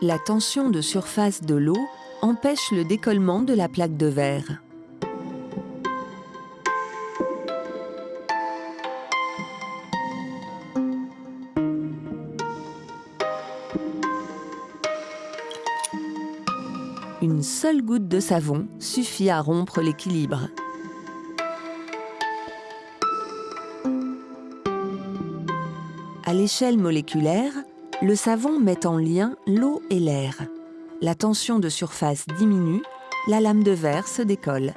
La tension de surface de l'eau empêche le décollement de la plaque de verre. Une seule goutte de savon suffit à rompre l'équilibre. À l'échelle moléculaire, le savon met en lien l'eau et l'air. La tension de surface diminue, la lame de verre se décolle.